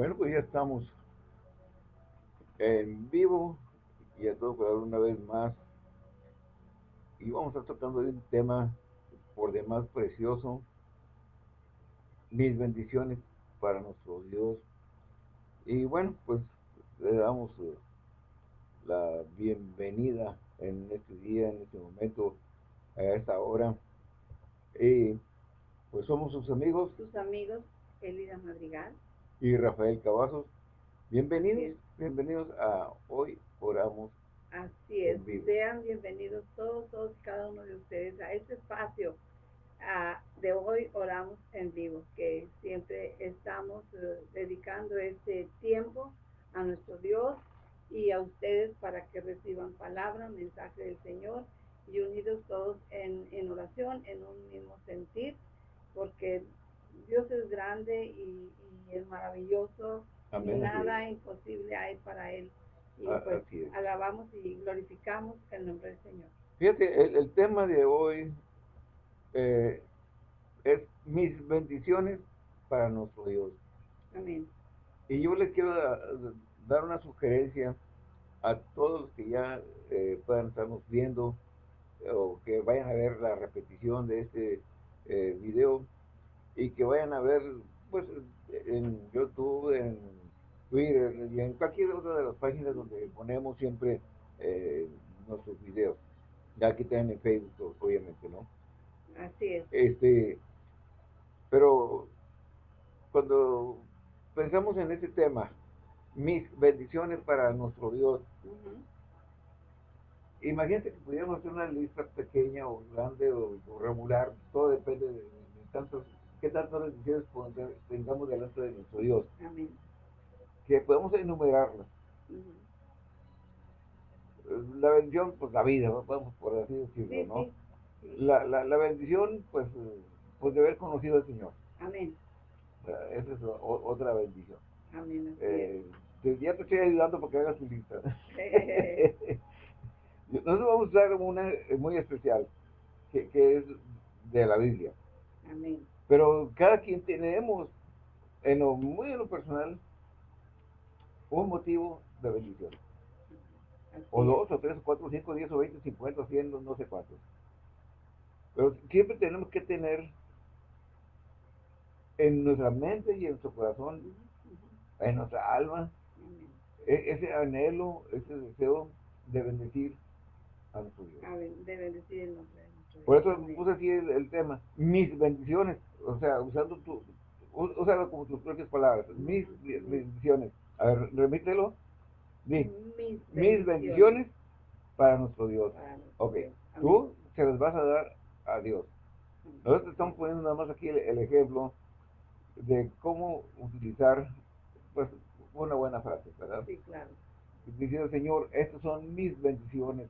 Bueno, pues ya estamos en vivo y a todo por una vez más. Y vamos a estar tratando de un tema por demás precioso. Mis bendiciones para nuestro Dios. Y bueno, pues le damos eh, la bienvenida en este día, en este momento, a esta hora. Y pues somos sus amigos. Sus amigos, Elida Madrigal. Y Rafael Cavazos. Bienvenidos, bienvenidos a Hoy Oramos. Así es, sean bienvenidos todos, todos, cada uno de ustedes a este espacio de Hoy Oramos en Vivo, que siempre estamos eh, dedicando este tiempo a nuestro Dios y a ustedes para que reciban palabra, mensaje del Señor y unidos todos en, en oración, en un mismo sentir, porque Dios es grande y, es maravilloso y nada imposible hay para Él. Y ah, pues alabamos y glorificamos el nombre del Señor. Fíjate, el, tema de hoy eh, es mis bendiciones para nuestro Dios. Amén. Y yo les quiero dar una sugerencia a todos los que ya eh, puedan estarnos viendo o que vayan a ver la repetición de este eh, video y que vayan a ver pues en YouTube, en Twitter y en cualquier otra de las páginas donde ponemos siempre eh, nuestros videos. Ya aquí también en Facebook, obviamente, ¿no? Así es. Este, pero cuando pensamos en este tema, mis bendiciones para nuestro Dios, imagínate que pudiéramos hacer una lista pequeña o grande o, regular, todo depende de, tantos, qué tantas bendiciones tengamos delante de nuestro Dios. Amén. Que podemos enumerarlas. La bendición, pues la vida, vamos por así decirlo, ¿no? La, la, la, bendición, pues, pues de haber conocido al Señor. Amén. esa es otra bendición. Amén. Eh, ya te estoy ayudando porque hagas tu lista. Nosotros vamos a usar una muy especial, que, que es de la Biblia. Amén. Pero cada quien tenemos, en lo muy en lo personal, un motivo de bendición. o dos, o tres, o cuatro, cinco, diez, o veinte, cincuenta, cien, no sé cuántos. Pero siempre tenemos que tener en nuestra mente y en nuestro corazón, en nuestra alma, e, ese anhelo, ese deseo de bendecir a nuestro Dios. de bendecir el nombre Por eso puse aquí el, tema, mis bendiciones, o sea, usando tu, usando como tus propias palabras, mis bendiciones. A ver, remítelo. Mis, mis, bendiciones. para nuestro Dios. ok, tú se las vas a dar a Dios. Nosotros estamos poniendo nada más aquí el ejemplo de cómo utilizar pues una buena frase, ¿verdad? Sí, claro. Diciendo, Señor, estas son mis bendiciones.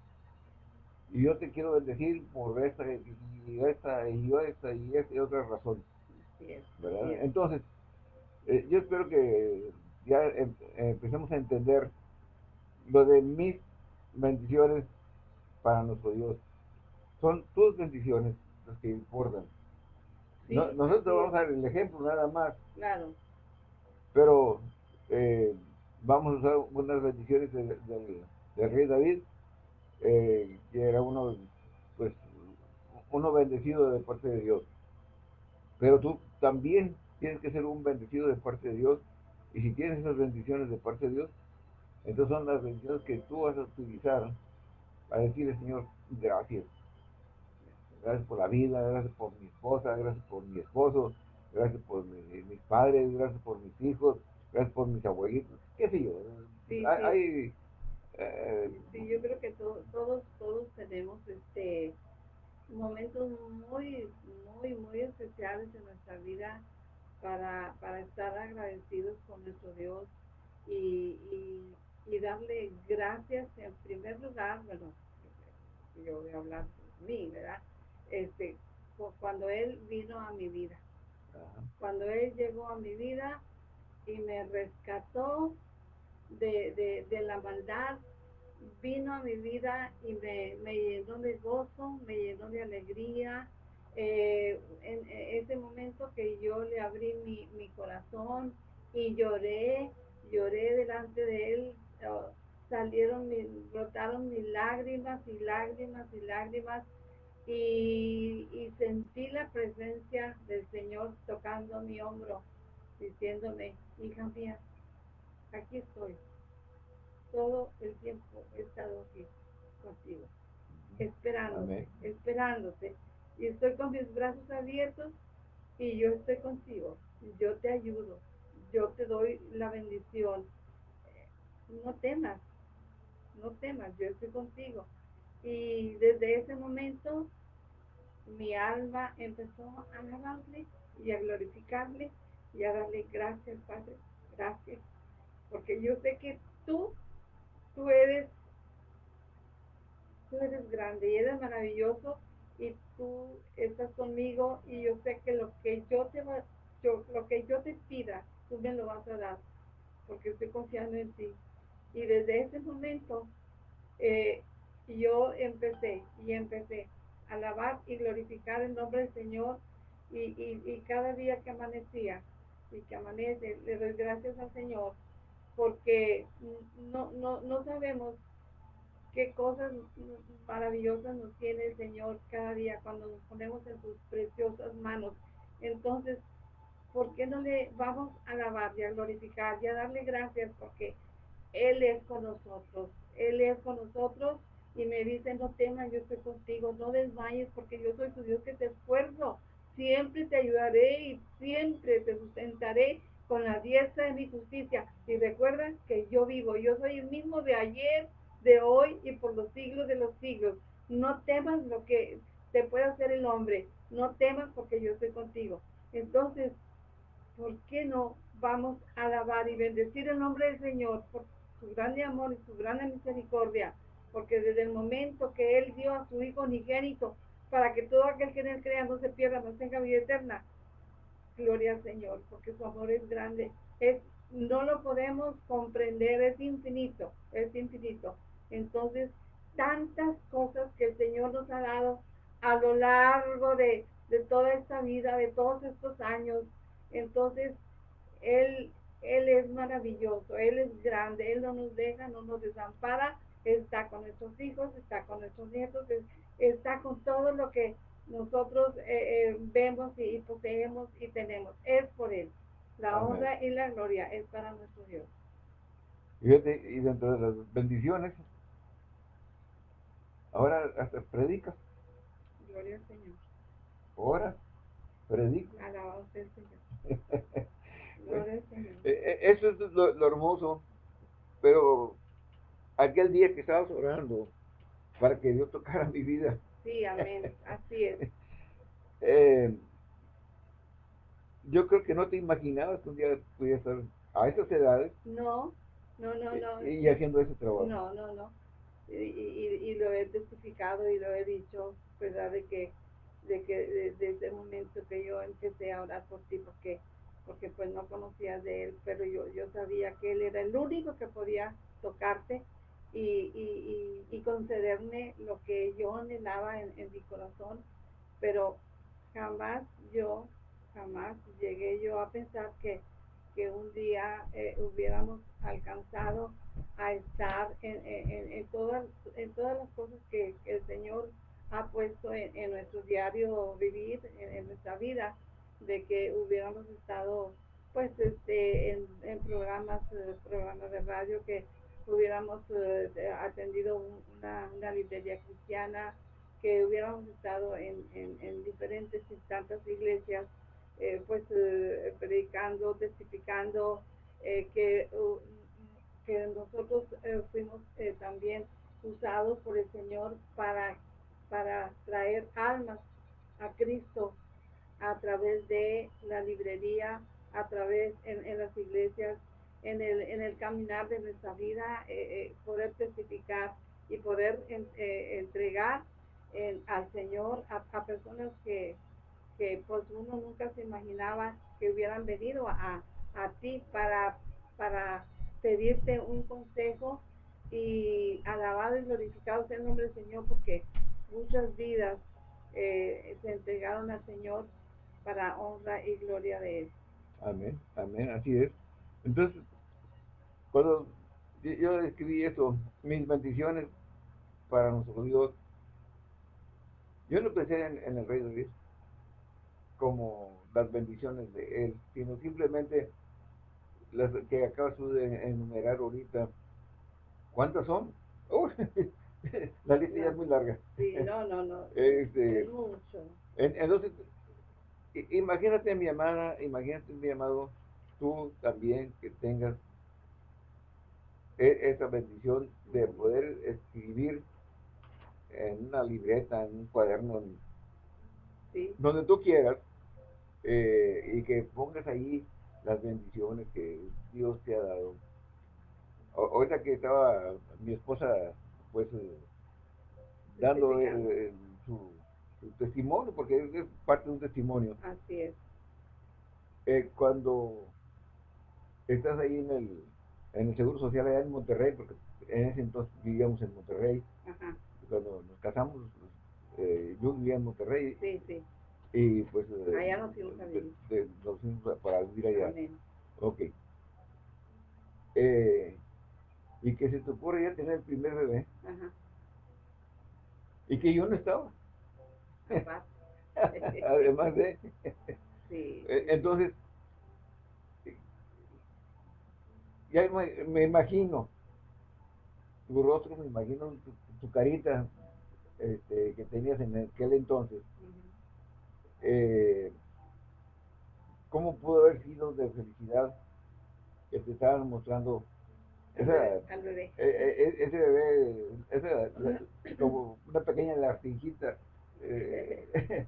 Y yo te quiero bendecir por esta y esta y esta y esta y otra razón. Entonces, eh, yo espero que ya em, empecemos a entender lo de mis bendiciones para nuestro Dios. Son tus bendiciones las que importan nosotros vamos a dar el ejemplo nada más. Claro. Pero eh, vamos a usar unas bendiciones del, rey David, eh, que era uno, pues, uno bendecido de parte de Dios. Pero tú también tienes que ser un bendecido de parte de Dios. Y si tienes esas bendiciones de parte de Dios, entonces son las bendiciones que tú vas a utilizar para decirle, Señor, gracias gracias por la vida, gracias por mi esposa, gracias por mi esposo, gracias por mis padres, gracias por mis hijos, gracias por mis abuelitos, qué sé yo. Sí, hay, eh, sí. yo creo que todos, todos tenemos este momentos muy, muy, muy especiales en nuestra vida para, para estar agradecidos con nuestro Dios y, y, y darle gracias en primer lugar, bueno, yo voy a hablar por mí, ¿verdad? este, cuando Él vino a mi vida. Cuando Él llegó a mi vida y me rescató de, la maldad, vino a mi vida y me, llenó de gozo, me llenó de alegría. Eh, en ese momento que yo le abrí mi, corazón y lloré, lloré delante de él, oh, salieron, brotaron mis lágrimas y lágrimas y lágrimas y, y, sentí la presencia del Señor tocando mi hombro, diciéndome, hija mía, aquí estoy. Todo el tiempo he estado aquí contigo, esperándote, esperándote. Y estoy con mis brazos abiertos y yo estoy contigo. Yo te ayudo. Yo te doy la bendición. No temas, no temas, yo estoy contigo. Y desde ese momento mi alma empezó a alabarle y a glorificarle y a darle gracias, Padre, gracias. Porque yo sé que tú, tú eres, tú eres grande y eres maravilloso y tú estás conmigo y yo sé que lo que yo te va, yo, lo que yo te pida, tú me lo vas a dar, porque estoy confiando en ti. Y desde ese momento eh, yo empecé y empecé a alabar y glorificar el nombre del Señor y, y, y cada día que amanecía y que amanece, le doy gracias al Señor porque no, no, no sabemos qué cosas maravillosas nos tiene el Señor cada día cuando nos ponemos en sus preciosas manos. Entonces, ¿por qué no le vamos a alabar y a glorificar y a darle gracias? Porque Él es con nosotros. Él es con nosotros y me dice, no temas, yo estoy contigo, no desmayes porque yo soy tu Dios que te esfuerzo. Siempre te ayudaré y siempre te sustentaré con la diestra de mi justicia. Y recuerda que yo vivo, yo soy el mismo de ayer, de hoy y por los siglos de los siglos. No temas lo que te pueda hacer el hombre, no temas porque yo estoy contigo. Entonces, ¿por qué no vamos a alabar y bendecir el nombre del Señor por su grande amor y su grande misericordia? Porque desde el momento que Él dio a su Hijo unigénito para que todo aquel que en Él crea no se pierda, no tenga vida eterna, gloria al Señor, porque su amor es grande, es no lo podemos comprender, es infinito, es infinito. Entonces, tantas cosas que el Señor nos ha dado a lo largo de, toda esta vida, de todos estos años. Entonces, Él, Él es maravilloso, Él es grande, Él no nos deja, no nos desampara, está con nuestros hijos, está con nuestros nietos, está con todo lo que nosotros eh, eh, vemos y, poseemos y tenemos. Es por Él. La honra y la gloria es para nuestro Dios. y dentro de las bendiciones Ahora hasta predica. Gloria al Señor. Ahora predica. Alabado sea el Señor. Gloria al Señor. Eh, eso es lo, hermoso. Pero aquel día que estabas orando para que Dios tocara mi vida. Sí, amén. Así es. Eh, yo creo que no te imaginabas que un día pudiera estar a esas edades. No, no, no, no. Y, haciendo ese trabajo. No, no, no y, lo he testificado y lo he dicho, ¿verdad? De que, de que desde el momento que yo empecé a orar por ti, porque, porque pues no conocías de él, pero yo, yo sabía que él era el único que podía tocarte y, y, y concederme lo que yo anhelaba en, en mi corazón, pero jamás yo, jamás llegué yo a pensar que, que un día eh, hubiéramos alcanzado a estar en, en, en, todas, en todas las cosas que, el Señor ha puesto en, nuestro diario vivir, en, nuestra vida, de que hubiéramos estado pues este en, programas eh, programas de radio que hubiéramos eh, atendido una, librería cristiana que hubiéramos estado en, en, diferentes y tantas iglesias eh, pues predicando testificando que que nosotros eh, fuimos eh, también usados por el Señor para, para traer almas a Cristo a través de la librería, a través en, las iglesias, en el, en el caminar de nuestra vida, eh, poder testificar y poder entregar al Señor a, personas que, que pues uno nunca se imaginaba que hubieran venido a, a ti para, para pedirte un consejo y alabado y glorificado sea el nombre del Señor porque muchas vidas eh, se entregaron al Señor para honra y gloria de Él. Amén, amén, así es. Entonces, cuando yo escribí eso, mis bendiciones para nuestro Dios, yo no pensé en, el Rey de Dios como las bendiciones de Él, sino simplemente las que acabas de enumerar ahorita. ¿Cuántas son? la lista ya es muy larga. Sí, no, no, no. Este, es mucho. entonces, imagínate mi amada, imagínate mi amado, tú también que tengas esa bendición de poder escribir en una libreta, en un cuaderno, donde tú quieras, eh, y que pongas ahí las bendiciones que Dios te ha dado. ahorita que estaba mi esposa, pues, eh, dando su, testimonio, porque es, parte de un testimonio. Así es. Eh, cuando estás ahí en el, en el Seguro Social allá en Monterrey, porque en ese entonces vivíamos en Monterrey, Ajá. cuando nos casamos, eh, yo vivía en Monterrey. Sí, sí. Y pues... Eh, allá nos fuimos a vivir. nos fuimos para vivir allá. Amén. Ok. Eh, y que se te ocurre ya tener el primer bebé. Ajá. Y que yo no estaba. Además de... sí. Entonces, ya me, imagino tu rostro, me imagino tu, carita este, que tenías en aquel entonces. Eh, ¿Cómo pudo haber sido de felicidad que te estaban mostrando esa, bebé. E, e, e, ese bebé, esa, como una pequeña larcinjita? Eh,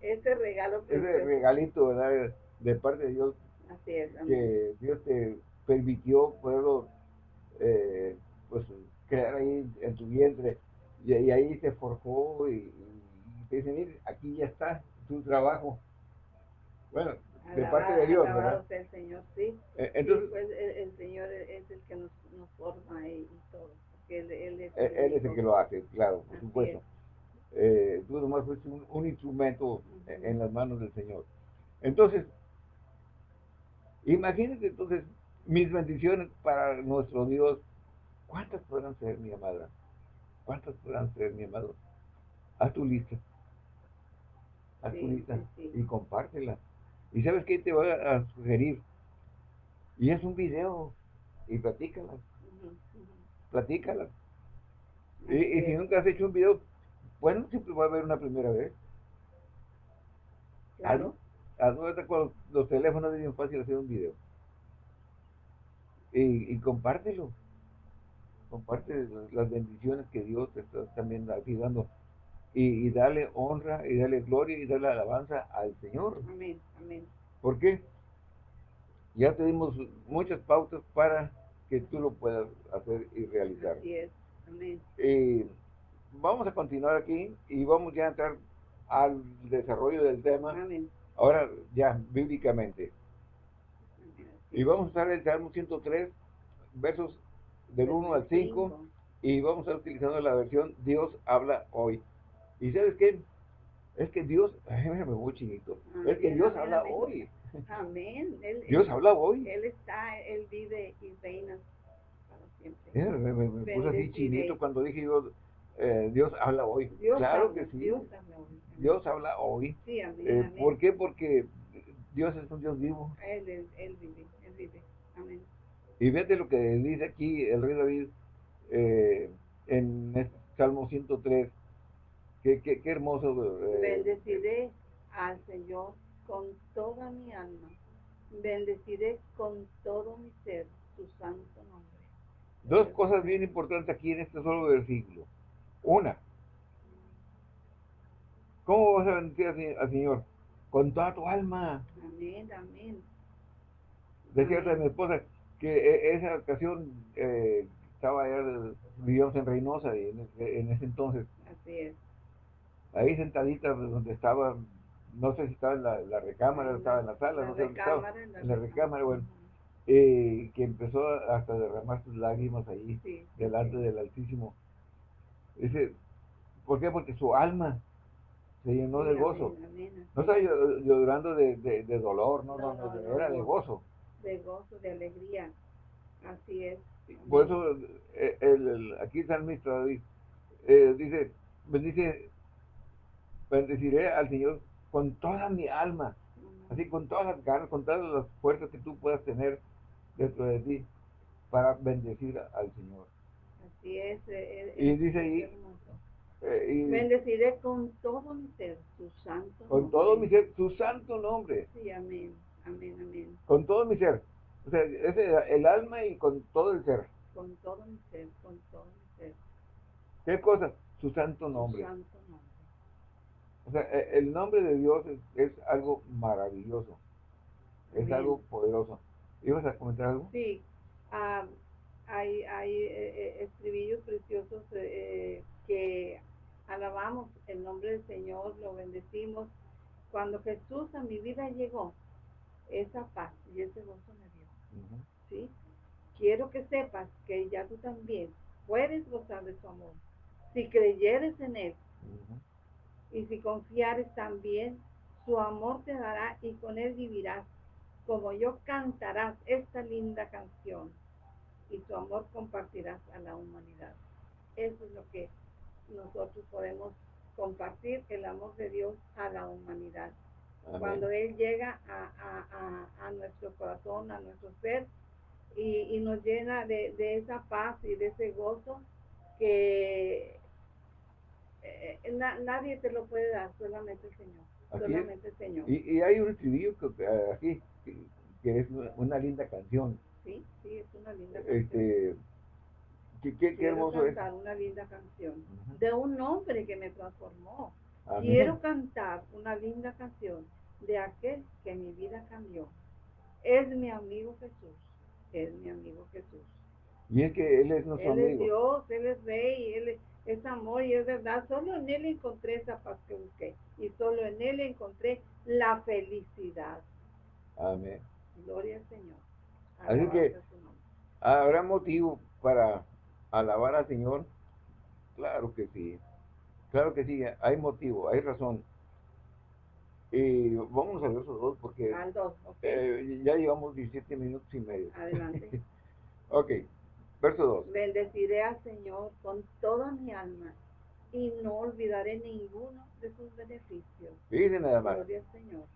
ese regalo. Ese regalito, ¿verdad? De parte de Dios. Así es. Que Dios te permitió poderlo eh, pues crear ahí en tu vientre y, ahí se forjó y, te dice, mire, aquí ya está tu trabajo. Bueno, de parte de Dios, ¿verdad? el Señor, sí. Eh, entonces, pues, el, Señor es el que nos, nos forma y, todo. Él, él, es, eh, él, es el que lo hace, claro, por supuesto. Eh, tú nomás fuiste un, un instrumento en las manos del Señor. Entonces, imagínate entonces mis bendiciones para nuestro Dios, ¿cuántas podrán ser, mi amada? ¿Cuántas podrán ser, mi amado? Haz tu lista. Haz tu lista y compártela. ¿Y sabes qué te voy a, sugerir? Y es un video y platícala. Platícala. Y, si nunca has hecho un video, bueno, siempre va a haber una primera vez. Claro. con los teléfonos es bien fácil hacer un video y, compártelo. Comparte las bendiciones que Dios te está también dando. Y, y, dale honra, y dale gloria, y dale alabanza al Señor. Amén, amén. ¿Por qué? Ya te dimos muchas pautas para que tú lo puedas hacer y realizar. Así es, amén. vamos a continuar aquí y vamos ya a entrar al desarrollo del tema. Amén. Ahora ya bíblicamente. Y vamos a usar el Salmo 103, versos del 1 al 5, y vamos a estar utilizando la versión Dios habla hoy. ¿Y sabes qué? Es que Dios, ay, me voy chinito, es que Dios habla hoy. Amén. Dios habla hoy. Él está, Él vive y reina para siempre. me, puse así chinito cuando dije yo, eh, Dios habla hoy. claro que sí. Dios habla hoy. Dios habla hoy. Sí, amén, eh, ¿Por qué? Porque Dios es un Dios vivo. Él, él vive. Amén. Y vete lo que dice aquí el rey David eh, en este Salmo 103. Qué, qué, qué hermoso. Eh, Bendeciré al Señor con toda mi alma. Bendeciré con todo mi ser su santo nombre. Dos cosas bien importantes aquí en este solo versículo. Una, ¿cómo vas a bendecir al Señor? Con toda tu alma. Amén, amén decía a mi esposa que e, esa ocasión eh, estaba allá, vivíamos en Reynosa y en, ese entonces. Así es. Ahí sentadita donde estaba, no sé si estaba en la, recámara, estaba en la sala, no sé dónde estaba. En la, recámara, bueno. Eh, que empezó hasta derramar sus lágrimas ahí, delante del Altísimo. Dice, ¿por qué? Porque su alma se llenó de gozo. No estaba llorando de, de, dolor, no, no, no, era de gozo de gozo, de alegría. Así es. Por eso eh, el, aquí está el David eh, dice, bendice, bendeciré al Señor con toda mi alma, así con todas las ganas, con todas las fuerzas que tú puedas tener dentro de ti para bendecir al Señor. Así es. Eh, y dice ahí, eh, Bendeciré con todo mi ser su santo Con todo mi ser, su santo nombre. Sí, amén, amén, amén. Con todo mi ser. O sea, es el, alma y con todo el ser. Con todo mi ser, con todo mi ser. ¿Qué cosa? Su santo nombre. Su santo nombre. O sea, e, el nombre de Dios es, algo maravilloso. Es algo poderoso. ¿Ibas a comentar algo? Sí. Ah, hay hay eh, eh, estribillos preciosos eh, que alabamos el nombre del Señor, lo bendecimos. Cuando Jesús a mi vida llegó, esa paz y ese gozo me dio. ¿sí? Quiero que sepas que ya tú también puedes gozar de su amor. Si creyeres en Él y si confiares también, su amor te dará y con Él vivirás. Como yo cantarás esta linda canción y su amor compartirás a la humanidad. Eso es lo que nosotros podemos compartir el amor de Dios a la humanidad. Cuando Él llega a, nuestro corazón, a nuestro ser, y, nos llena de, esa paz y de ese gozo que eh, nadie te lo puede dar, solamente el Señor. solamente el Señor. Y, hay un estribillo que, aquí, que, es una, linda canción. Sí, sí, es una linda canción. Este, Qué, hermoso cantar una linda canción de un hombre que me transformó. Quiero cantar una linda canción de aquel que mi vida cambió. Es mi amigo Jesús. Es mi amigo Jesús. Y es que Él es nuestro amigo. Él es Dios, Él es Rey, Él es, amor y es verdad. Solo en Él encontré esa paz que busqué. Y solo en Él encontré la felicidad. Amén. Gloria al Señor. Así que habrá motivo para alabar al Señor? Claro que sí. Claro que sí, hay motivo, hay razón. Y vamos al verso 2 porque eh, ya llevamos 17 minutos y medio. Adelante. ok, verso 2. Bendeciré al Señor con toda mi alma y no olvidaré ninguno de sus beneficios. Dice nada más. Gloria al Señor.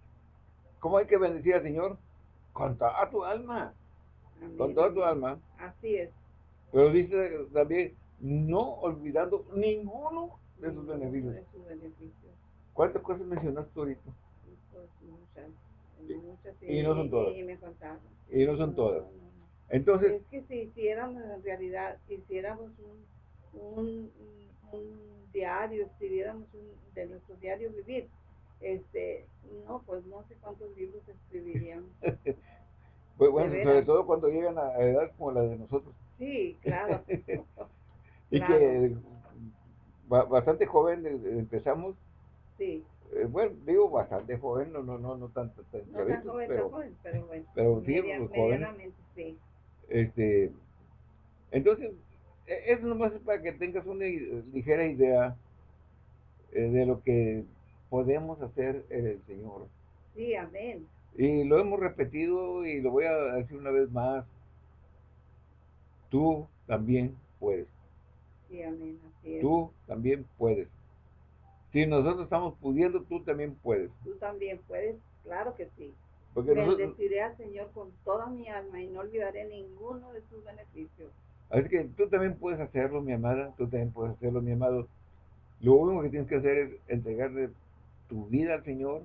¿Cómo hay que bendecir al Señor? Con toda tu alma. Con toda tu alma. Así es. Pero dice también, no olvidando ninguno de sus beneficios. ¿Cuántas cosas mencionaste ahorita? Pues muchas. y, no son todas. Y, no son todas. Entonces. Es que si hiciéramos en realidad, hiciéramos un, un, un diario, escribiéramos un, de nuestro diario vivir, este, no, pues no sé cuántos libros escribiríamos. pues bueno, sobre todo cuando llegan a edad como la de nosotros. Sí, claro. y que bastante joven eh, empezamos. Sí. Eh, bueno, digo bastante joven, no, no, no, no tanto tan, no tan joven, pero, joven, pero bueno. Pero sí, joven. Sí. Este, entonces, e, eso nomás es para que tengas una ligera idea eh, de lo que podemos hacer en el Señor. Sí, amén. Y lo hemos repetido y lo voy a decir una vez más tú también puedes. Sí, amén, Tú también puedes. Si nosotros estamos pudiendo, tú también puedes. Tú también puedes, claro que sí. Porque Bendeciré al Señor con toda mi alma y no olvidaré ninguno de sus beneficios. Así que tú también puedes hacerlo, mi amada, tú también puedes hacerlo, mi amado. Lo único que tienes que hacer es entregarle tu vida al Señor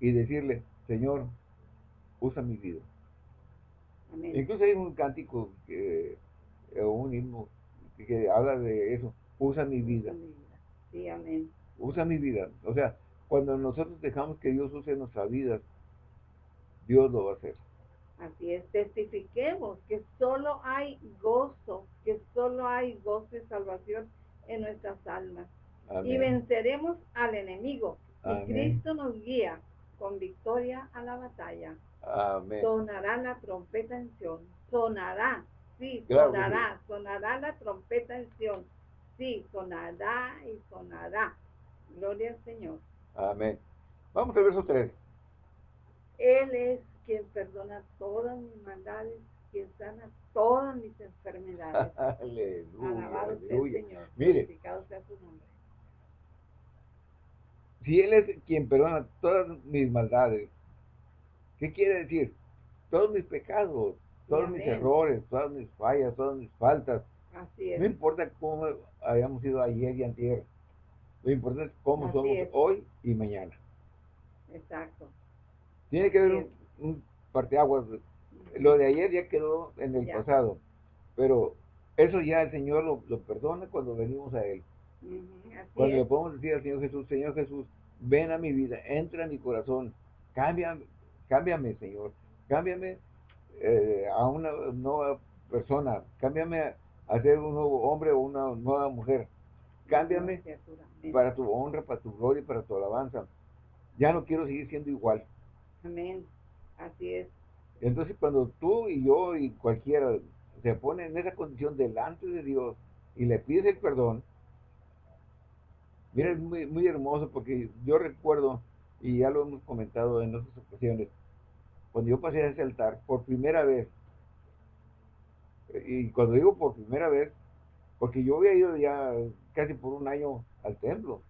y decirle, Señor, usa mi vida. Amén. Incluso hay un cántico que o un himno que habla de eso, usa mi vida. Sí, amén. Usa mi vida. O sea, cuando nosotros dejamos que Dios use nuestra vida, Dios lo va a hacer. Así es, testifiquemos que solo hay gozo, que solo hay gozo y salvación en nuestras almas. Y venceremos al enemigo. Y Cristo nos guía con victoria a la batalla. Amén. Sonará la trompeta en Sion. Sonará Sí, sonará, sonará la trompeta en Sion. Sí, sonará y sonará. Gloria al Señor. Amén. Vamos al verso 3. Él es quien perdona todas mis maldades, quien sana todas mis enfermedades. aleluya, Alabado sea el Señor. Mire, sea su nombre. Si Él es quien perdona todas mis maldades, ¿qué quiere decir? Todos mis pecados, todos mis errores, todas mis fallas, todas mis faltas. Así es. No importa cómo hayamos sido ayer y antier. Lo importante es cómo somos hoy y mañana. Exacto. Tiene que haber un, parteaguas. Lo de ayer ya quedó en el pasado. Pero eso ya el Señor lo, perdona cuando venimos a Él. cuando le podemos decir al Señor Jesús, Señor Jesús, ven a mi vida, entra en mi corazón, cámbiame, cámbiame Señor, cámbiame eh, a una nueva persona, cámbiame a, ser un nuevo hombre o una nueva mujer, cámbiame para tu honra, para tu gloria y para tu alabanza. Ya no quiero seguir siendo igual. Amén, así es. Entonces cuando tú y yo y cualquiera se pone en esa condición delante de Dios y le pides el perdón, mira, es muy, muy hermoso porque yo recuerdo, y ya lo hemos comentado en otras ocasiones, cuando yo pasé a ese altar por primera vez, y cuando digo por primera vez, porque yo había ido ya casi por un año al templo,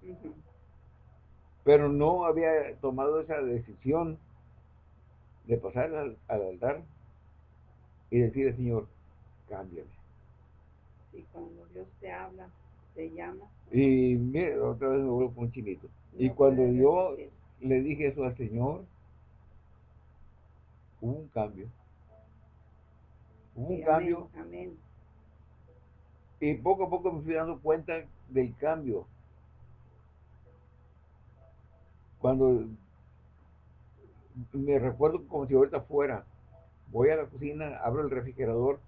pero no había tomado esa decisión de pasar al, altar y decir al Señor, cámbiame. Y cuando Dios te habla, te llama. Y mire, otra vez me vuelvo con un chinito. y cuando yo le dije eso al Señor, hubo un cambio. Hubo un cambio. Amén. Y poco a poco me fui dando cuenta del cambio. Cuando me recuerdo como si ahorita fuera, voy a la cocina, abro el refrigerador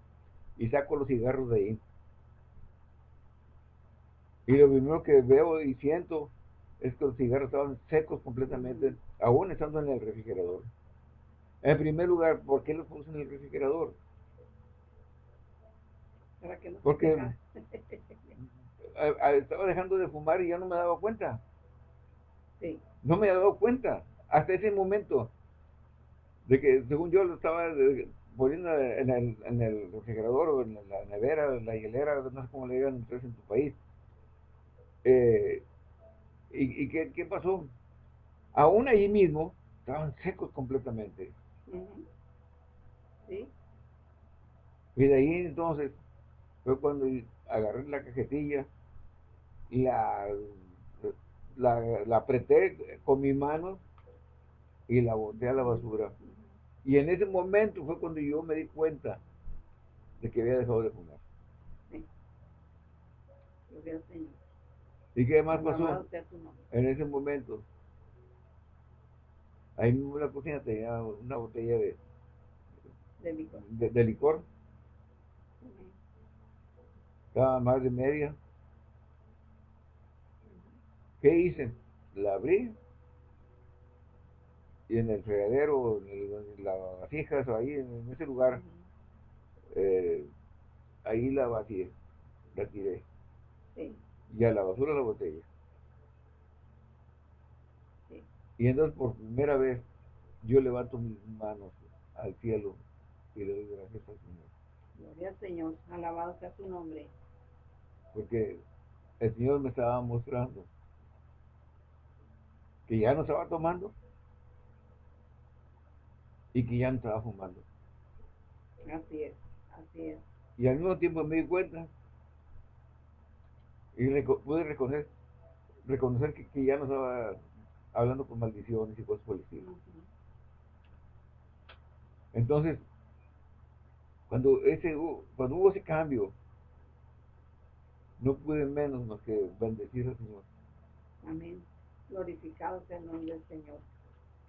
y saco los cigarros de ahí. Y lo primero que veo y siento es que los cigarros estaban secos completamente, aún estando en el refrigerador. En primer lugar, ¿por qué los puse en el refrigerador? Porque estaba dejando de fumar y ya no me daba cuenta. No me había dado cuenta hasta ese momento de que según yo lo estaba poniendo en el, en el refrigerador o en la nevera, en la hielera, no sé cómo le digan ustedes en tu país. Eh, ¿Y, y qué, qué, pasó? Aún ahí mismo estaban secos completamente. ¿Sí? Y de ahí entonces fue cuando agarré la cajetilla, la, la, la apreté con mi mano y la boté a la basura. Y en ese momento fue cuando yo me di cuenta de que había dejado de fumar. Sí. ¿Y qué más pasó? En ese momento, ahí mismo la cocina tenía una botella de, de licor. De, licor. Estaba más de media. ¿Qué hice? La abrí y en el fregadero, en las vasijas, ahí en ese lugar, eh, ahí la vacié, la tiré. Y a la basura la botella. Y entonces por primera vez yo levanto mis manos al cielo y le doy gracias al Señor. Gloria al Señor, alabado sea su nombre. Porque el Señor me estaba mostrando que ya no estaba tomando, y que ya no estaba fumando. Así es, así es. Y al mismo tiempo me di cuenta y pude reconocer, reconocer que, ya no estaba hablando con maldiciones y cosas por el estilo. Entonces, cuando, ese, cuando hubo ese cambio, no pude menos más que bendecir al Señor. Amén. Glorificado sea el nombre del Señor.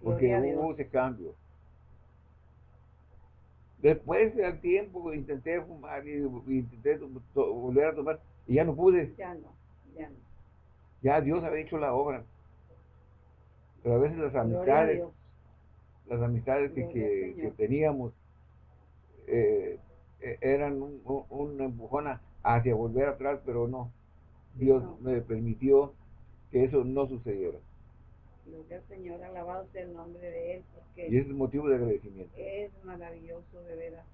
Porque hubo ese cambio. Después del tiempo intenté fumar y, intenté volver a tomar y ya no pude. Ya no, ya no. Ya Dios había hecho la obra. Pero a veces las amistades, las amistades que, teníamos eh, e, eran un, un, empujón hacia volver atrás, pero no. Dios me permitió que eso no sucediera. Gloria al Señor, alabado sea el nombre de Él. Porque y es motivo de agradecimiento. Es maravilloso, de veras.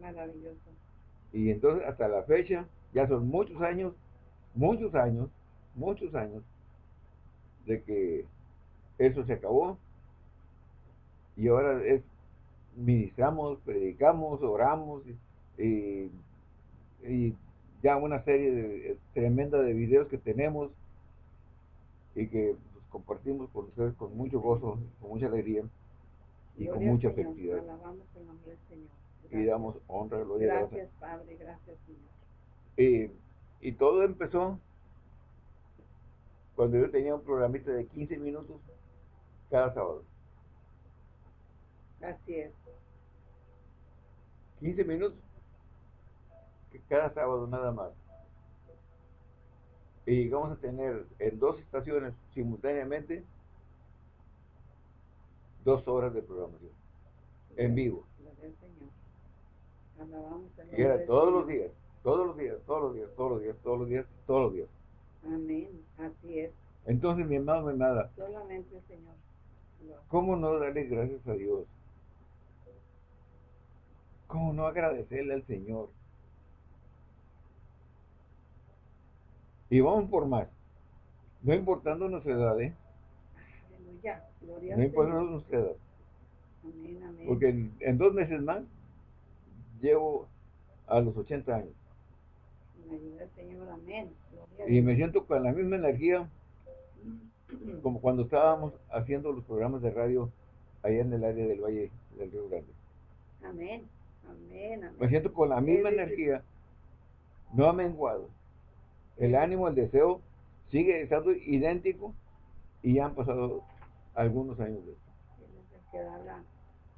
Maravilloso. Y entonces hasta la fecha, ya son muchos años, muchos años, muchos años de que eso se acabó y ahora es ministramos, predicamos, oramos y, y ya una serie de, tremenda de videos que tenemos y que pues, compartimos con ustedes con mucho gozo, con mucha alegría y con mucha felicidad. Y damos honra, gloria Gracias, Padre, gracias, Señor. Y, y todo empezó cuando yo tenía un programita de 15 minutos cada sábado. Así es. 15 minutos cada sábado nada más. Y vamos a tener en dos estaciones simultáneamente dos horas de programación en vivo. Y era todos los días, todos los días, todos los días, todos los días, todos los días, todos los días. Amén, así es. Entonces, mi hermano, mi nada. Solamente, Señor. ¿Cómo no darle gracias a Dios? ¿Cómo no agradecerle al Señor? Y vamos por más. No importando nuestra edad, ¿eh? Aleluya. Gloria no importando nuestra edad. Amén, amén. Porque en, dos meses más llevo a los 80 años. Me Señor, amén. y me siento con la misma energía como cuando estábamos haciendo los programas de radio allá en el área del Valle del Río Grande. Amén. Amén, Me siento con la misma energía, no ha menguado. El ánimo, el deseo sigue estando idéntico y ya han pasado algunos años de que da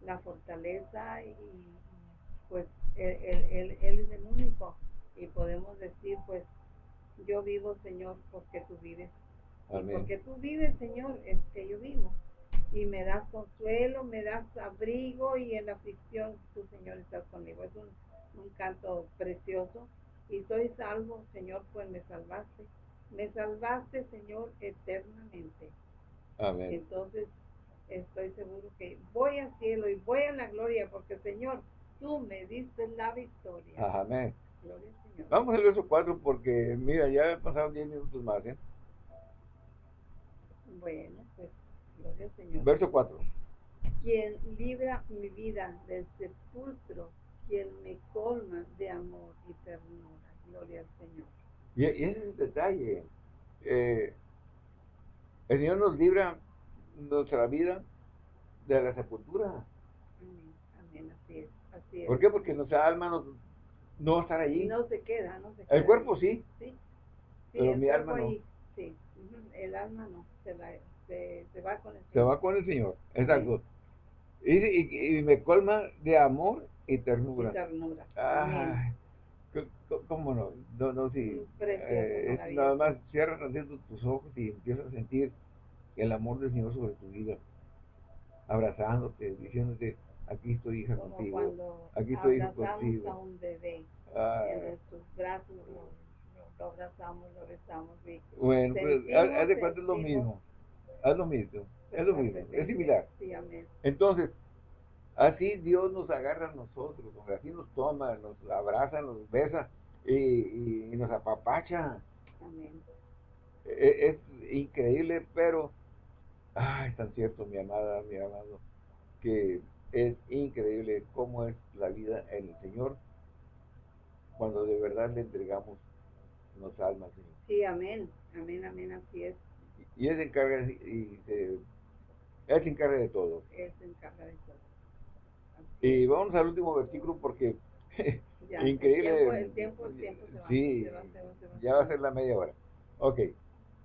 la, fortaleza y pues él, es el único y podemos decir pues yo vivo Señor porque tú vives. Porque tú vives Señor es que yo vivo. Y me das consuelo, me das abrigo y en la aflicción tu Señor estás conmigo. Es un, canto precioso y soy salvo, Señor, pues me salvaste. Me salvaste, Señor, eternamente. Amén. Entonces, estoy seguro que voy al cielo y voy a la gloria porque, Señor, tú me diste la victoria. Amén. Gloria al Señor. Vamos al verso 4 porque, mira, ya pasaron 10 minutos más, ¿eh? Bueno, pues Gloria Señor. Verso 4. Quien libra mi vida del sepulcro, quien me colma de amor y ternura. Gloria al Señor. Y, ese es el detalle. Eh, el Señor nos libra nuestra vida de la sepultura. Amén, amén, así es, así es. ¿Por qué? Porque nuestra alma no, no va a estar allí. No se queda, no se queda. El cuerpo sí. Sí. pero mi alma no. Sí, el alma no, se la se, va con el Señor. Se va con el Señor, exacto. Y, y, me colma de amor y ternura. Y ternura. Ah, ¿Cómo no? No, no, sí. Eh, es nada más cierra tus ojos y empiezas a sentir el amor del Señor sobre tu vida. Abrazándote, diciéndote, aquí estoy hija Como contigo. Aquí estoy hija contigo. a un bebé ah. en tus brazos, lo, abrazamos, lo besamos. bueno, pues, haz de cuenta es lo mismo es lo mismo, es lo mismo, es similar. Entonces, así Dios nos agarra a nosotros, así nos toma, nos abraza, nos besa y, nos apapacha. E, es, increíble, pero, ay, es tan cierto, mi amada, mi amado, que es increíble cómo es la vida en el Señor cuando de verdad le entregamos nuestra almas. Sí, amén, amén, amén, así es y él se encarga y se, él se encarga de todo. Él se encarga de todo. Y vamos al último versículo porque increíble. El tiempo, el tiempo, se va. Sí, ya va a ser la media hora. Ok.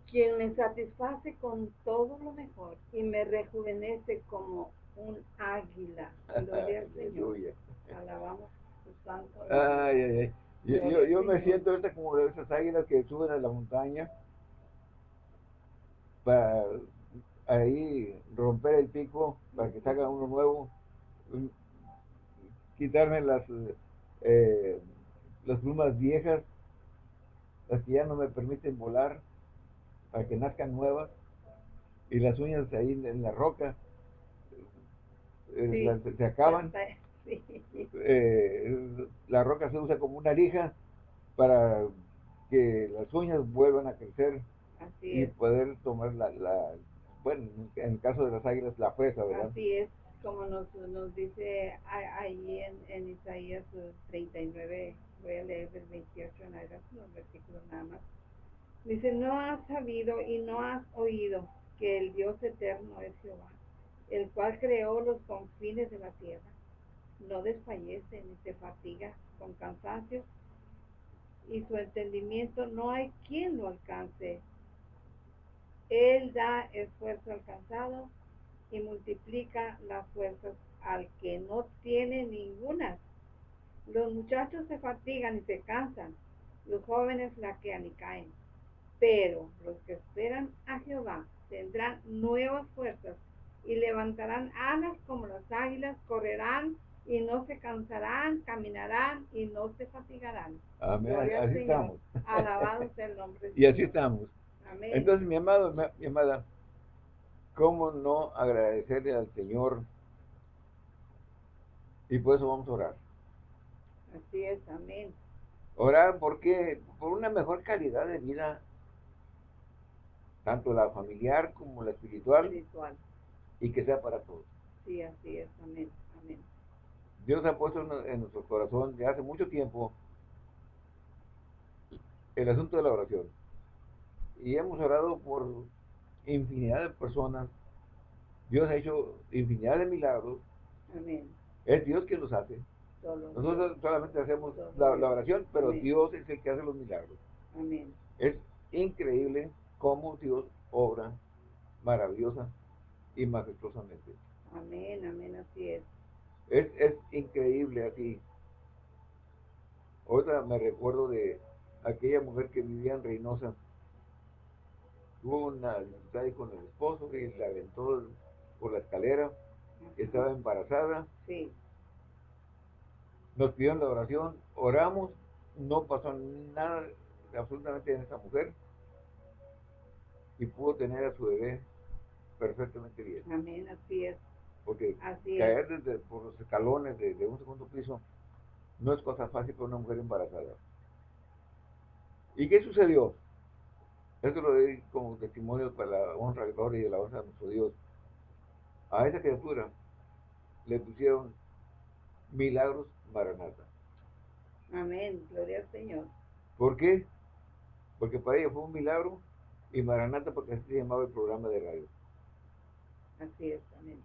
Quien me satisface con todo lo mejor y me rejuvenece como un águila. Gloria al Señor. Alabamos su santo. Ay, ay, ay. Yo, yo, me siento ahorita como de esas águilas que suben a la montaña para ahí romper el pico para que salga uno nuevo, quitarme las, eh, las plumas viejas, las que ya no me permiten volar, para que nazcan nuevas, y las uñas ahí en la roca eh, se acaban. Eh, la roca se usa como una lija para que las uñas vuelvan a crecer y poder tomar la, la, bueno, en el caso de las águilas, la fresa, ¿verdad? Así es, como nos, nos dice ahí en, en Isaías 39, voy a leer del 28 en adelante, los versículos nada más. Dice, no has sabido y no has oído que el Dios eterno es Jehová, el cual creó los confines de la tierra. No desfallece ni se fatiga con cansancio y su entendimiento no hay quien lo alcance. Él da esfuerzo alcanzado y multiplica las fuerzas al que no tiene ninguna. Los muchachos se fatigan y se cansan, los jóvenes laquean y caen. Pero los que esperan a Jehová tendrán nuevas fuerzas y levantarán alas como las águilas, correrán y no se cansarán, caminarán y no se fatigarán. Amén. así estamos. Alabado sea el nombre. y así estamos. Amén. Entonces, mi amado, mi amada, ¿cómo no agradecerle al Señor? Y por eso vamos a orar. Así es, amén. Orar porque por una mejor calidad de vida tanto la familiar como la espiritual, y que sea para todos. Sí, así es, amén, amén. Dios ha puesto en, nuestro corazón de hace mucho tiempo el asunto de la oración. Y hemos orado por infinidad de personas. Dios ha hecho infinidad de milagros. Amén. Es Dios quien los hace. Nosotros solamente hacemos la, oración, pero Dios es el que hace los milagros. Amén. Es increíble cómo Dios obra maravillosa y majestuosamente. Amén, amén, así es. Es, es increíble así. Otra me recuerdo de aquella mujer que vivía en Reynosa. Tuvo una dificultad con el esposo que la aventó por la escalera. Estaba embarazada. Sí. Nos pidieron la oración, oramos, no pasó nada absolutamente en esa mujer y pudo tener a su bebé perfectamente bien. Amén, así es. Porque caer desde, por los escalones de, un segundo piso no es cosa fácil para una mujer embarazada. ¿Y qué sucedió? Esto lo doy como testimonio para la honra, la gloria y la honra de nuestro Dios. A esa criatura le pusieron milagros maranata. Amén, gloria al Señor. ¿Por qué? Porque para ella fue un milagro y Maranata porque así se llamaba el programa de radio. Así es, también.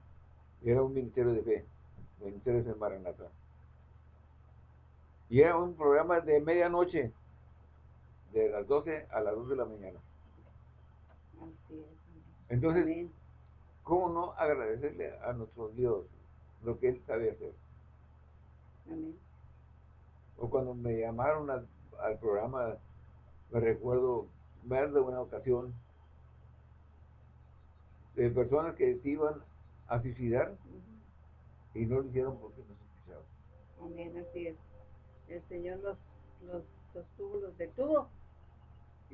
Y era un ministerio de fe, ministerio de Maranata. Y era un programa de medianoche, de las 12 a las 2 de la mañana. Así es. Entonces, ¿cómo no agradecerle a nuestro Dios lo que Él sabe hacer? Amén. O cuando me llamaron al programa, me recuerdo ver de una ocasión de personas que se iban a suicidar y no lo hicieron porque no se. Amén, así es. El Señor los, los sostuvo, los detuvo.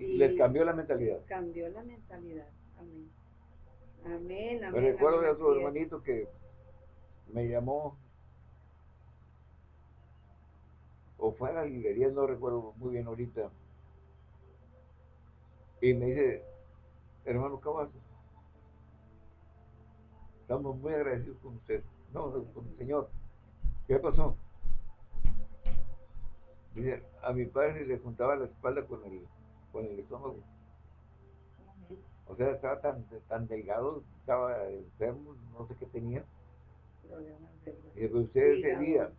Y les cambió la mentalidad. cambió la mentalidad. Amén. Amén, amén. Me recuerdo de otro hermanito que me llamó o fue a la librería, no recuerdo muy bien ahorita, y me dice, hermano Cavazos, estamos muy agradecidos con usted. No, con el Señor. ¿Qué pasó? Dice, a mi padre le juntaba la espalda con el, con el estómago. O sea, estaba tan, tan delgado, estaba enfermo, no sé qué tenía. Y pues usted ese día,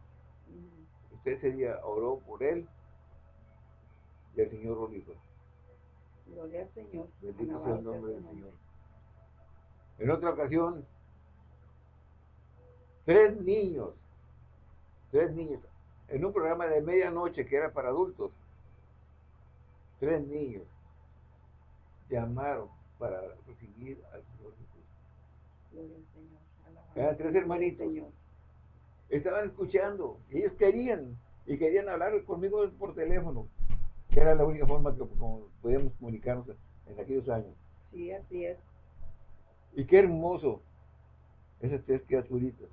usted ese día oró por él y el Señor lo libró. Gloria al Señor. Bendito sea el nombre del Señor. En otra ocasión, tres niños, tres niños, en un programa de medianoche que era para adultos, tres niños llamaron para recibir al Señor Jesús. Eran tres hermanitos. Estaban escuchando, ellos querían, y querían hablar conmigo por teléfono que era la única forma que podíamos comunicarnos en aquellos años. Sí, así es. Y qué hermoso esas tres criaturitas.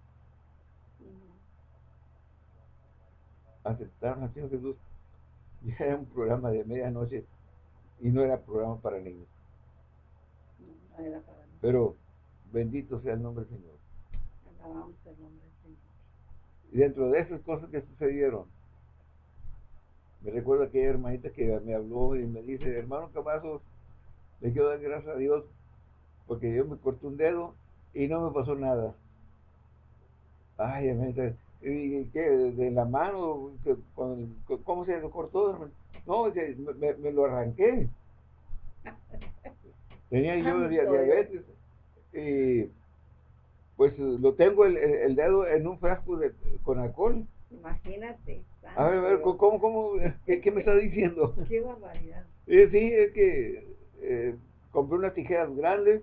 Aceptaron al Señor Jesús. Ya era un programa de medianoche y no era programa para niños. Pero bendito sea el nombre del Señor. Alabamos el nombre del Señor. Y dentro de esas cosas que sucedieron, me recuerdo aquella hermanita que me habló y me dice, hermano Cavazos, le quiero dar gracias a Dios porque yo me corté un dedo y no me pasó nada. Ay, hermanita, ¿y qué? ¿De la mano? ¿Cómo se lo cortó? No, me, lo arranqué. Tenía yo diabetes y pues lo tengo el, dedo en un frasco de, con alcohol. Imagínate. A ver, a ver, ¿cómo, cómo, qué, me está diciendo? Qué barbaridad. Eh, sí, es que eh, compré unas tijeras grandes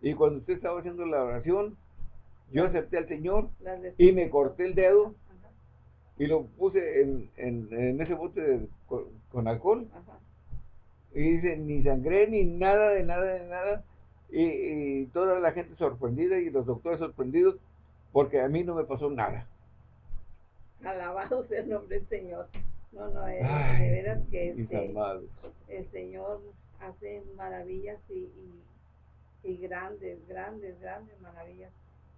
y cuando usted estaba haciendo la oración, yo acepté al Señor y me corté el dedo y lo puse en, en, ese bote con, alcohol. Y dice, ni sangré, ni nada, de nada, de nada. Y, toda la gente sorprendida y los doctores sorprendidos porque a mí no me pasó nada. Alabado sea el nombre del Señor. No, no, es, de veras que este, el Señor hace maravillas y, y, grandes, grandes, grandes maravillas,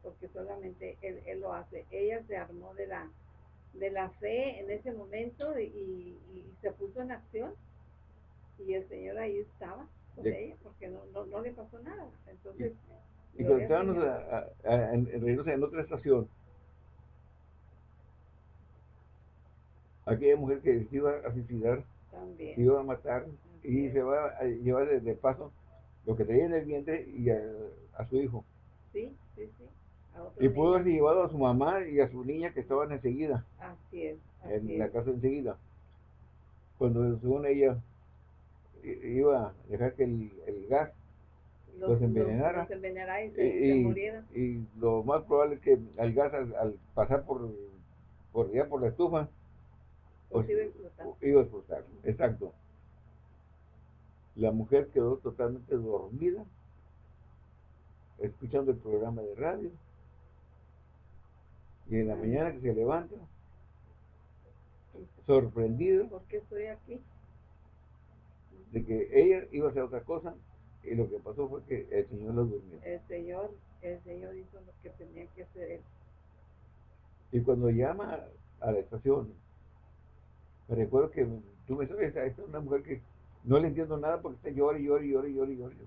porque solamente él, él, lo hace. Ella se armó de la, de la fe en ese momento y, y se puso en acción y el Señor ahí estaba con ella porque no, no, no, le pasó nada. Entonces, y, cuando estábamos en, en otra estación, aquella mujer que se iba a suicidar, se iba a matar y se va a llevar de, paso lo que tenía en el vientre y a, su hijo. Sí, sí, sí. Y pudo haber llevado a su mamá y a su niña que estaban enseguida. Así es. en la casa enseguida. Cuando según ella iba a dejar que el, el gas los, envenenara, y, se, y, lo más probable es que el gas al, pasar por, por ya por la estufa pues, iba a explotar. Iba a explotar, exacto. La mujer quedó totalmente dormida, escuchando el programa de radio, y en la mañana que se levanta, sorprendida. ¿Por qué estoy aquí? de que ella iba a hacer otra cosa y lo que pasó fue que el Señor la durmió. El Señor, el Señor hizo lo que tenía que hacer él. Y cuando llama a la estación, me recuerdo que tú me sabes, esta es una mujer que no le entiendo nada porque está llorando, llorando, llorando, llorando,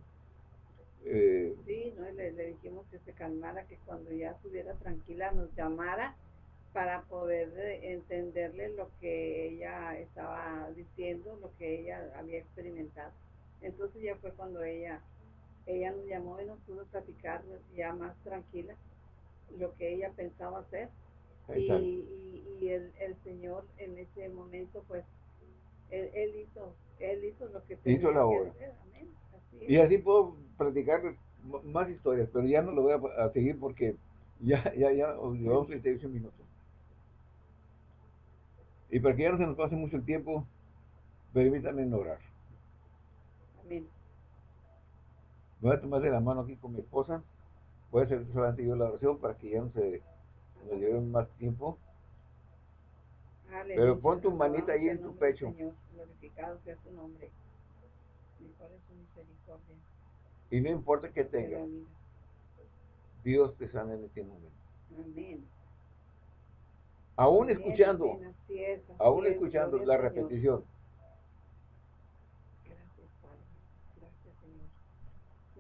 eh, sí, ¿no? Le, le dijimos que se calmara, que cuando ya estuviera tranquila nos llamara para poder eh, entenderle lo que ella estaba diciendo, lo que ella había experimentado. Entonces ya fue cuando ella, ella nos llamó y nos pudo platicar ya más tranquila lo que ella pensaba hacer. Y, y, el, el, Señor en ese momento, pues, él, hizo, él hizo lo que tenía hizo la obra. Y así puedo platicar más historias, pero ya no lo voy a, seguir porque ya, ya, ya llevamos 38 minutos. Y para que ya no se nos pase mucho el tiempo, permítanme orar. Amén. Voy a tomar de la mano aquí con mi esposa. Voy a hacer solamente yo la oración para que ya no se nos lleve más tiempo. Pero pon tu manita ahí en tu pecho. Señor, glorificado sea tu nombre. Mejor es su misericordia. Y no importa que tenga. Dios te sana en este momento. Amén aún escuchando, aún escuchando la repetición.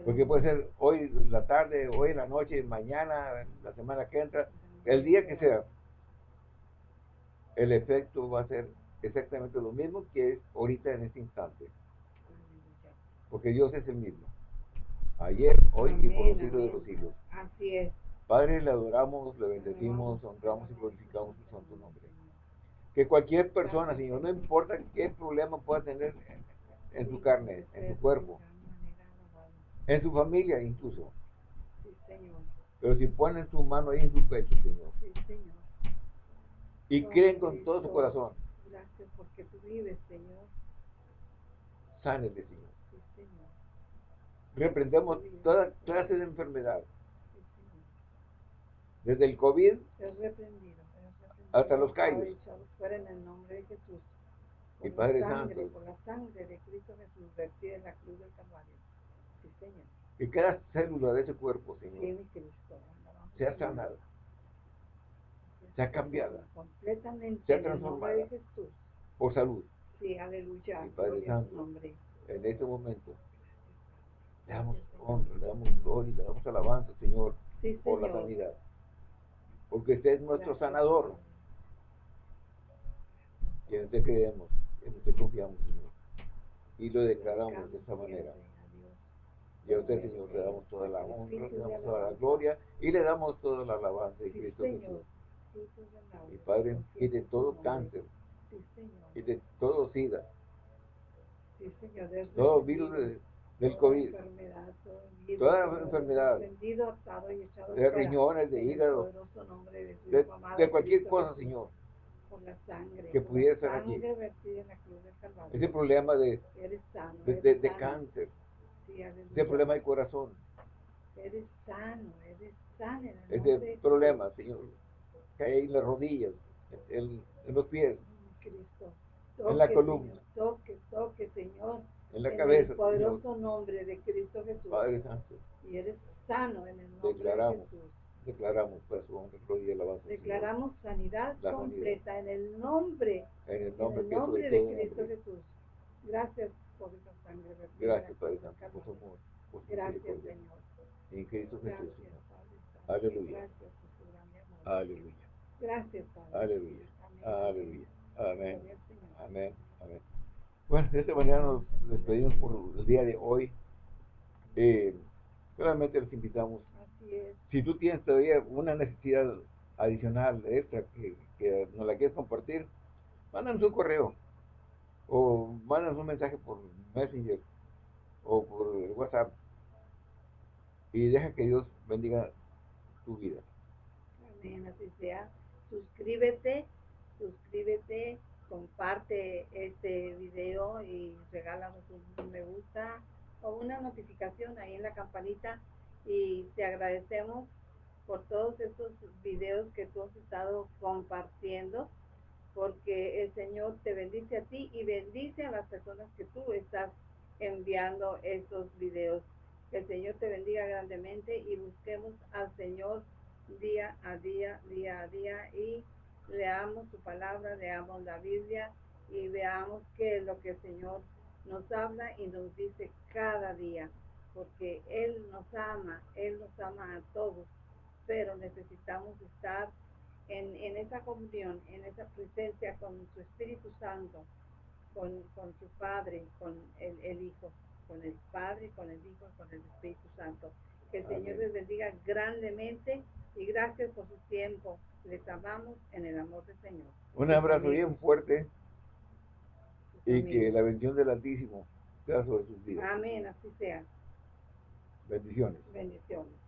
Porque puede ser hoy en la tarde, hoy en la noche, mañana, la semana que entra, el día que sea. El efecto va a ser exactamente lo mismo que es ahorita en este instante. Porque Dios es el mismo. Ayer, hoy y por los siglos de los siglos. Así es. Padre, le adoramos, le bendecimos, honramos y glorificamos su santo nombre. Que cualquier persona, Señor, no importa qué problema pueda tener en su carne, en su cuerpo, en su familia incluso. Pero si ponen su mano ahí en su pecho, Señor. Y creen con todo su corazón. Gracias porque tú vives, Señor. Sánele, Señor. Reprendemos toda clase de enfermedad. Desde el COVID hasta los callos. en el nombre de Jesús. y Padre Santo. Por la sangre de Cristo Jesús vertida en la cruz del Calvario. Sí, Señor. Que cada célula de ese cuerpo, Señor, sea sanada, sea cambiada, completamente sea transformada por salud. Sí, aleluya. Y Padre Santo, en este momento, le damos honra, le damos gloria, le damos alabanza, Señor, por la sanidad. Porque usted es nuestro sanador. Que en usted creemos, en usted confiamos, Señor. Y lo declaramos de esta manera. Y a usted, Señor, le damos toda la honra, le damos toda la gloria y le damos toda la alabanza de Cristo Jesús. Y Padre, quite todo cáncer, quite todo SIDA, todo virus del COVID, toda enfermedad, de riñones, de hígado, de, cualquier cosa, Señor, que pudiera ser aquí. Ese problema de, de, de cáncer, ese problema de corazón. Eres sano, eres sano. Ese problema, Señor, que hay en las rodillas, en, los pies, en la columna. Toque, toque, Señor. En la cabeza. En el poderoso nombre de Cristo Jesús. Padre Santo. Y eres sano en el nombre declaramos, de Jesús. Declaramos, pues, gloria y alabanza. Declaramos sanidad completa en el nombre, en el nombre, en el nombre de Cristo Jesús. Gracias por esa sangre. Gracias, Padre Santo, por su amor. Por su Gracias, Señor. En Cristo Jesús, Señor. Aleluya. Gracias, Aleluya. Gracias, Padre. Aleluya. Aleluya. Amén. Amén. Amén. Bueno, de esta manera nos despedimos por el día de hoy. Eh, solamente les invitamos. Así es. Si tú tienes todavía una necesidad adicional, extra, que, que nos la quieres compartir, mándanos un correo o mándanos un mensaje por Messenger o por WhatsApp y deja que Dios bendiga tu vida. Amén, así sea. Suscríbete, suscríbete, comparte este video y regálanos un me gusta o una notificación ahí en la campanita y te agradecemos por todos estos videos que tú has estado compartiendo porque el Señor te bendice a ti y bendice a las personas que tú estás enviando estos videos. Que el Señor te bendiga grandemente y busquemos al Señor día a día, día a día y leamos su palabra, leamos la Biblia y veamos qué es lo que el Señor nos habla y nos dice cada día, porque Él nos ama, Él nos ama a todos, pero necesitamos estar en, en esa comunión, en esa presencia con su Espíritu Santo, con, con su Padre, con el, el, Hijo, con el Padre, con el Hijo, con el Espíritu Santo. Que el Señor les bendiga grandemente y gracias por su tiempo. Les amamos en el amor del Señor. Un abrazo bien fuerte y que la bendición del Altísimo sea sobre sus vidas. Amén, así sea. Bendiciones. Bendiciones.